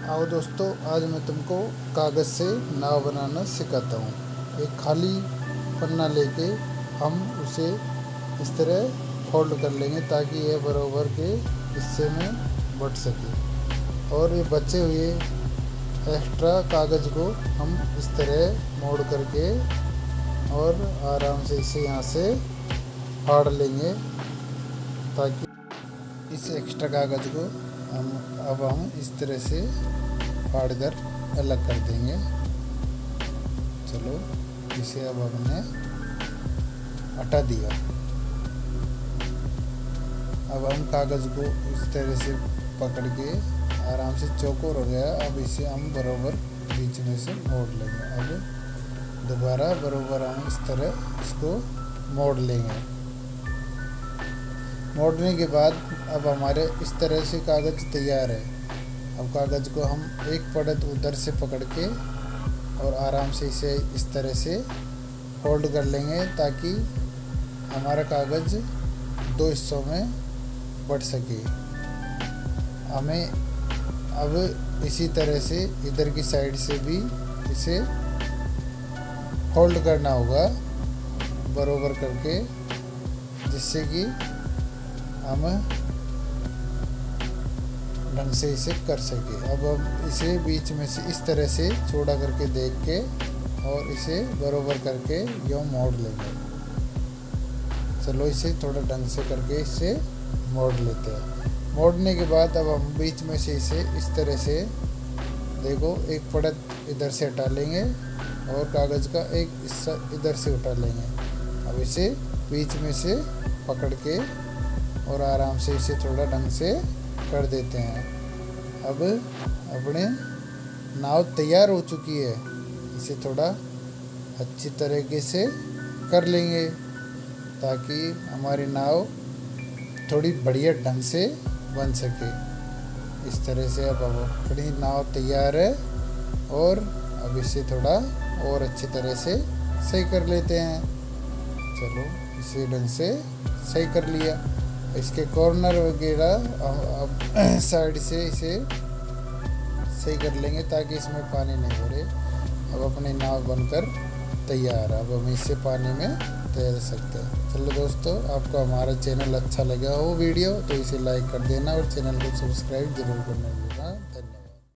आओ दोस्तों, आज मैं तुमको कागज़ से नाव बनाना सिखाता हूँ। एक खाली पन्ना लेके हम उसे इस तरह फोल्ड कर लेंगे ताकि यह बराबर के हिस्से में बट सके। और ये बचे हुए एक्स्ट्रा कागज़ को हम इस तरह मोड़ करके और आराम से इसे यहाँ से फाड़ लेंगे ताकि इस एक्स्ट्रा कागज़ को हम अब हम इस तरह से फाड़ कर अलग कर देंगे। चलो, इसे अब हमने हटा दिया। अब हम कागज़ को इस तरह से पकड़ के आराम से चौकोर हो गया। अब इसे हम बराबर बीच में से मोड़ लेंगे। अब दोबारा बराबर हम इस तरह इसको मोड़ लेंगे। मोड़ने के बाद अब हमारे इस तरह से कागज़ तैयार है। अब कागज़ को हम एक पड़त उधर से पकड़ के और आराम से इसे इस तरह से फोल्ड कर लेंगे ताकि हमारा कागज़ दो हिस्सों में बढ़ सके। हमें अब इसी तरह से इधर की साइड से भी इसे फोल्ड करना होगा, बरोबर करके, जिससे कि हम ढंग से इसे कर सके। अब हम इसे बीच में से इस तरह से छोड़ा करके देख के और इसे बरोबर करके यो मोड़ लेंगे चलो इसे थोड़ा ढंग से करके इसे मोड़ लेते हैं। मोड़ने के बाद अब हम बीच में से इसे इस तरह से देखो, एक पड़त इधर से हटा लेंगे और कागज़ का एक हिस्सा इधर से उठा लेंगे। अब इसे बीच में से पकड़ के और आराम से इसे थोड़ा ढंग से कर देते हैं। अब, अपने नाव तैयार हो चुकी है। इसे थोड़ा अच्छी तरीके से कर लेंगे, ताकि हमारी नाव थोड़ी बढ़िया ढंग से बन सके। इस तरह से अब अपनी नाव तैयार है और अब इसे थोड़ा और अच्छी तरह से सही कर लेते हैं। चलो, इसे ढंग से सही कर लिया। इसके कॉर्नर वगैरह अब साइड से इसे सही कर लेंगे ताकि इसमें पानी नहीं भरे अब अपनी नाव बनकर तैयार अब हम इससे पानी में तैर सकते हैं। चलो दोस्तों, आपको हमारा चैनल अच्छा लगा हो वीडियो तो इसे लाइक कर देना और चैनल को सब्सक्राइब ज़रूर करना।